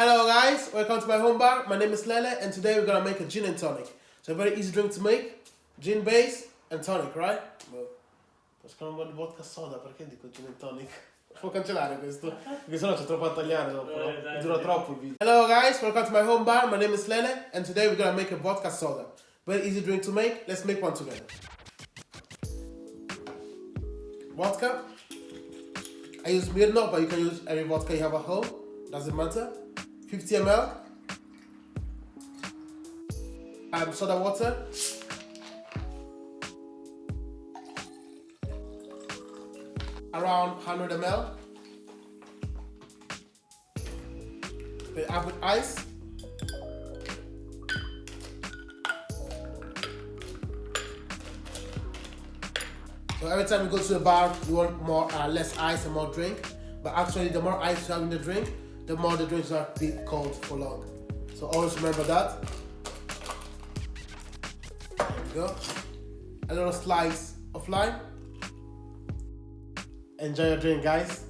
Hello guys, welcome to my home bar. My name is Lele and today we're gonna make a gin and tonic. So a very easy drink to make, gin base and tonic, right? Well, Pescare un po' di vodka soda, perché dico gin and tonic? Può cancellare questo, perché sennò c'è troppo a tagliare dopo, no? Eh, Dura troppo il video. Hello guys, welcome to my home bar. My name is Lele and today we're gonna make a vodka soda. Very easy drink to make, let's make one together. Vodka. I use Mirno, but you can use any vodka you have at home. Doesn't matter. 50 ml. Um, soda water. Around 100 ml. Then add with ice. So every time you go to the bar, you want more, uh, less ice and more drink. But actually, the more ice you have in the drink, the more the drinks are be cold for long. So always remember that. There we go. A little slice of lime. Enjoy your drink, guys.